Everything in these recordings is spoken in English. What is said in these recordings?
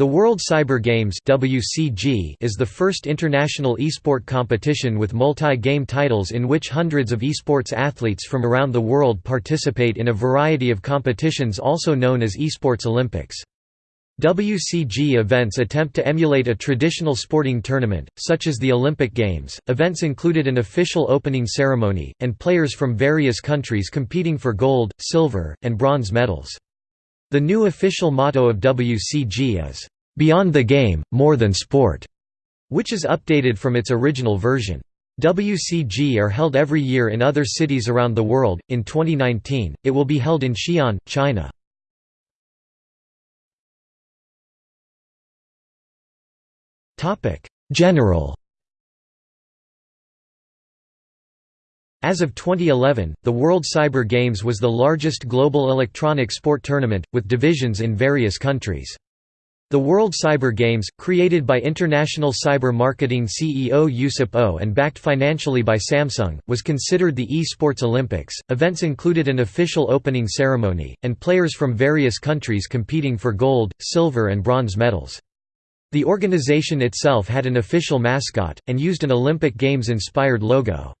The World Cyber Games (WCG) is the first international esport competition with multi-game titles in which hundreds of esports athletes from around the world participate in a variety of competitions also known as Esports Olympics. WCG events attempt to emulate a traditional sporting tournament, such as the Olympic Games. Events included an official opening ceremony, and players from various countries competing for gold, silver, and bronze medals. The new official motto of WCG is, "'Beyond the Game, More Than Sport' which is updated from its original version. WCG are held every year in other cities around the world. In 2019, it will be held in Xi'an, China. Topic: General As of 2011, the World Cyber Games was the largest global electronic sport tournament, with divisions in various countries. The World Cyber Games, created by international cyber marketing CEO Yusip O and backed financially by Samsung, was considered the e-sports Olympics. Events included an official opening ceremony, and players from various countries competing for gold, silver and bronze medals. The organization itself had an official mascot, and used an Olympic Games-inspired logo.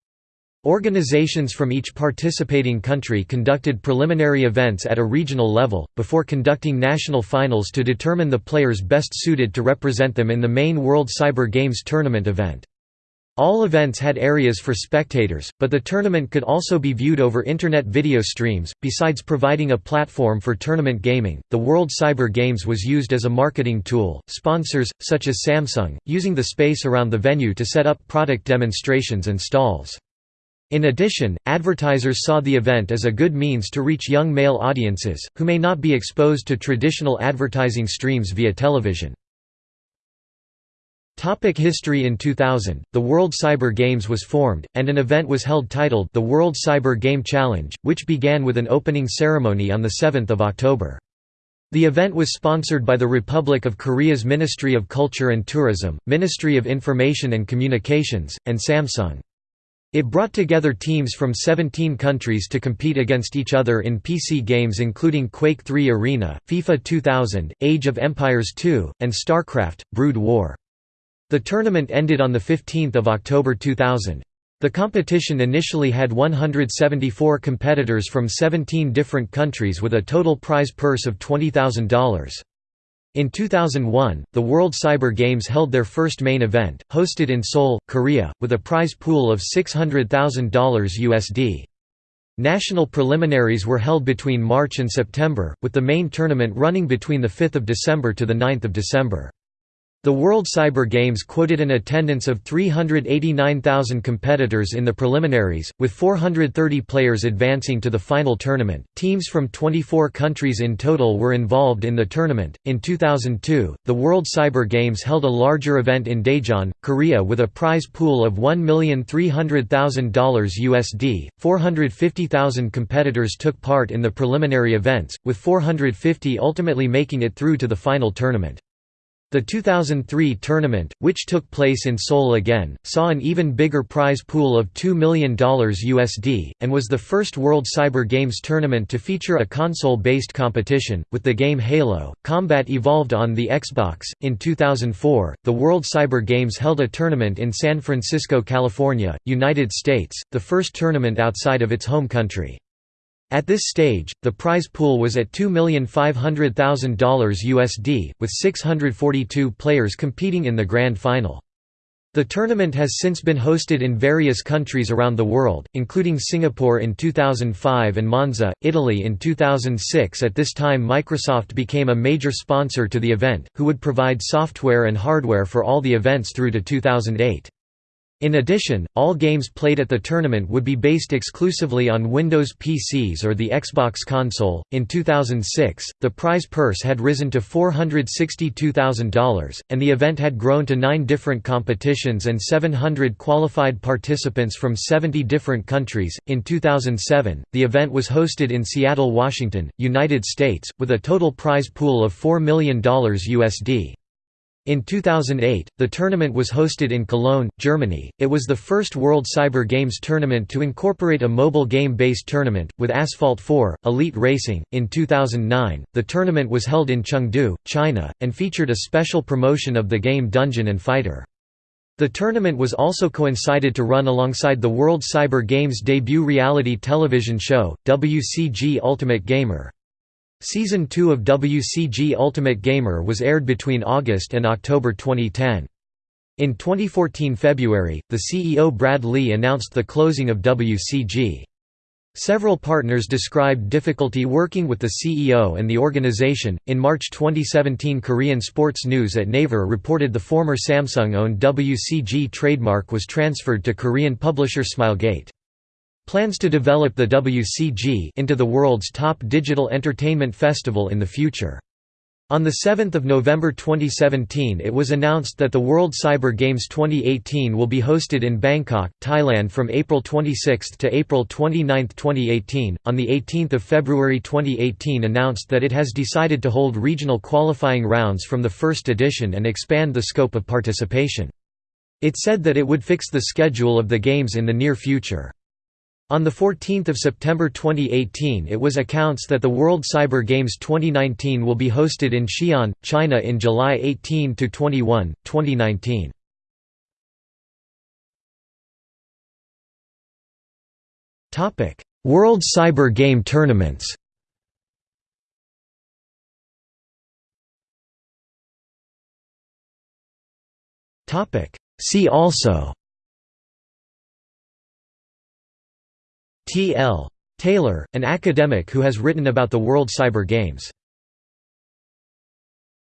Organizations from each participating country conducted preliminary events at a regional level, before conducting national finals to determine the players best suited to represent them in the main World Cyber Games tournament event. All events had areas for spectators, but the tournament could also be viewed over Internet video streams. Besides providing a platform for tournament gaming, the World Cyber Games was used as a marketing tool, sponsors, such as Samsung, using the space around the venue to set up product demonstrations and stalls. In addition, advertisers saw the event as a good means to reach young male audiences, who may not be exposed to traditional advertising streams via television. Topic history In 2000, the World Cyber Games was formed, and an event was held titled the World Cyber Game Challenge, which began with an opening ceremony on 7 October. The event was sponsored by the Republic of Korea's Ministry of Culture and Tourism, Ministry of Information and Communications, and Samsung. It brought together teams from 17 countries to compete against each other in PC games including Quake 3 Arena, FIFA 2000, Age of Empires 2, and StarCraft, Brood War. The tournament ended on 15 October 2000. The competition initially had 174 competitors from 17 different countries with a total prize purse of $20,000. In 2001, the World Cyber Games held their first main event, hosted in Seoul, Korea, with a prize pool of $600,000 USD. National preliminaries were held between March and September, with the main tournament running between 5 December to 9 December. The World Cyber Games quoted an attendance of 389,000 competitors in the preliminaries, with 430 players advancing to the final tournament. Teams from 24 countries in total were involved in the tournament. In 2002, the World Cyber Games held a larger event in Daejeon, Korea with a prize pool of $1,300,000 USD. 450,000 competitors took part in the preliminary events, with 450 ultimately making it through to the final tournament. The 2003 tournament, which took place in Seoul again, saw an even bigger prize pool of $2 million USD, and was the first World Cyber Games tournament to feature a console-based competition, with the game Halo. Combat evolved on the Xbox. In 2004, the World Cyber Games held a tournament in San Francisco, California, United States, the first tournament outside of its home country. At this stage, the prize pool was at $2,500,000 USD, with 642 players competing in the grand final. The tournament has since been hosted in various countries around the world, including Singapore in 2005 and Monza, Italy in 2006 At this time Microsoft became a major sponsor to the event, who would provide software and hardware for all the events through to 2008. In addition, all games played at the tournament would be based exclusively on Windows PCs or the Xbox console. In 2006, the prize purse had risen to $462,000, and the event had grown to nine different competitions and 700 qualified participants from 70 different countries. In 2007, the event was hosted in Seattle, Washington, United States, with a total prize pool of $4 million USD. In 2008, the tournament was hosted in Cologne, Germany. It was the first World Cyber Games tournament to incorporate a mobile game based tournament, with Asphalt 4, Elite Racing. In 2009, the tournament was held in Chengdu, China, and featured a special promotion of the game Dungeon and Fighter. The tournament was also coincided to run alongside the World Cyber Games debut reality television show, WCG Ultimate Gamer. Season 2 of WCG Ultimate Gamer was aired between August and October 2010. In 2014 February, the CEO Brad Lee announced the closing of WCG. Several partners described difficulty working with the CEO and the organization. In March 2017, Korean Sports News at Naver reported the former Samsung owned WCG trademark was transferred to Korean publisher Smilegate. Plans to develop the WCG into the world's top digital entertainment festival in the future. On 7 November 2017 it was announced that the World Cyber Games 2018 will be hosted in Bangkok, Thailand from April 26 to April 29, 2018. On 18 February 2018 announced that it has decided to hold regional qualifying rounds from the first edition and expand the scope of participation. It said that it would fix the schedule of the games in the near future. On 14 September 2018 it was accounts that the World Cyber Games 2019 will be hosted in Xi'an, China in July 18–21, 2019. World Cyber Game tournaments See also T. L. Taylor, an academic who has written about the World Cyber Games